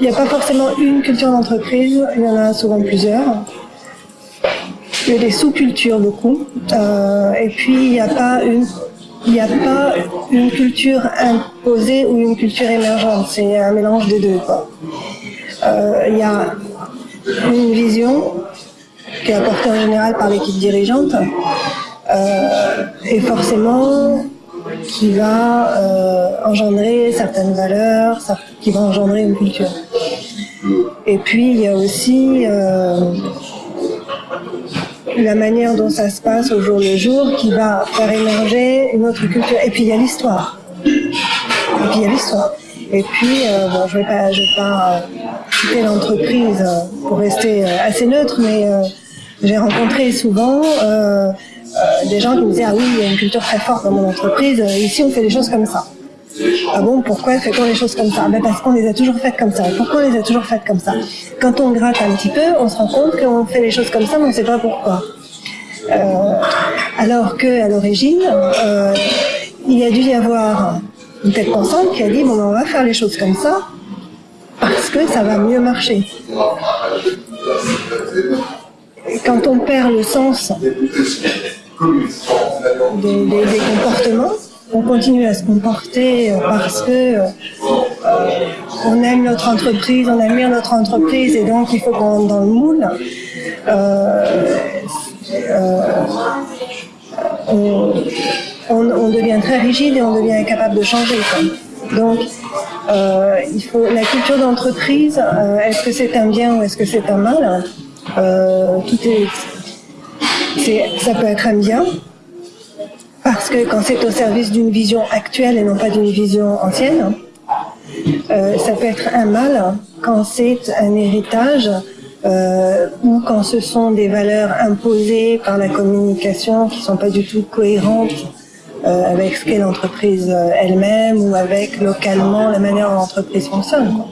il n'y a pas forcément une culture d'entreprise, il y en a souvent plusieurs. Il y a des sous-cultures beaucoup. Euh, et puis, il n'y a pas une culture imposée ou une culture émergente, c'est un mélange des deux. Euh, il y a une vision qui est apportée en général par l'équipe dirigeante euh, et forcément qui va euh, engendrer certaines valeurs, qui va engendrer une culture. Et puis il y a aussi euh, la manière dont ça se passe au jour le jour qui va faire émerger une autre culture. Et puis il y a l'histoire. Et puis il y a l'histoire. Et puis, euh, bon, je vais pas, je vais pas quitter l'entreprise pour rester assez neutre, mais j'ai rencontré souvent des gens qui me disaient ah oui, il y a une culture très forte dans mon entreprise. Ici, on fait des choses comme ça. Ah bon, pourquoi fait-on les choses comme ça? Ben Parce qu'on les a toujours faites comme ça. Pourquoi on les a toujours faites comme ça? Quand on gratte un petit peu, on se rend compte qu'on fait les choses comme ça, mais on ne sait pas pourquoi. Euh, alors qu'à l'origine, euh, il a dû y avoir une tête pensante qui a dit, bon, ben, on va faire les choses comme ça, parce que ça va mieux marcher. Quand on perd le sens des, comportements, on continue à se comporter euh, parce que euh, on aime notre entreprise, on bien notre entreprise et donc il faut qu'on rentre dans le moule. Euh, on, devient très rigide et on devient incapable de changer. Donc, la culture d'entreprise. est-ce que c'est un bien ou est-ce que c'est un mal Tout est, ça peut être un bien, parce que quand c'est au service d'une vision actuelle et non pas d'une vision ancienne, euh, ça peut être un mal quand c'est un héritage euh, ou quand ce sont des valeurs imposées par la communication qui sont pas du tout cohérentes euh, avec ce qu'est l'entreprise elle-même ou avec localement la manière dont l'entreprise fonctionne.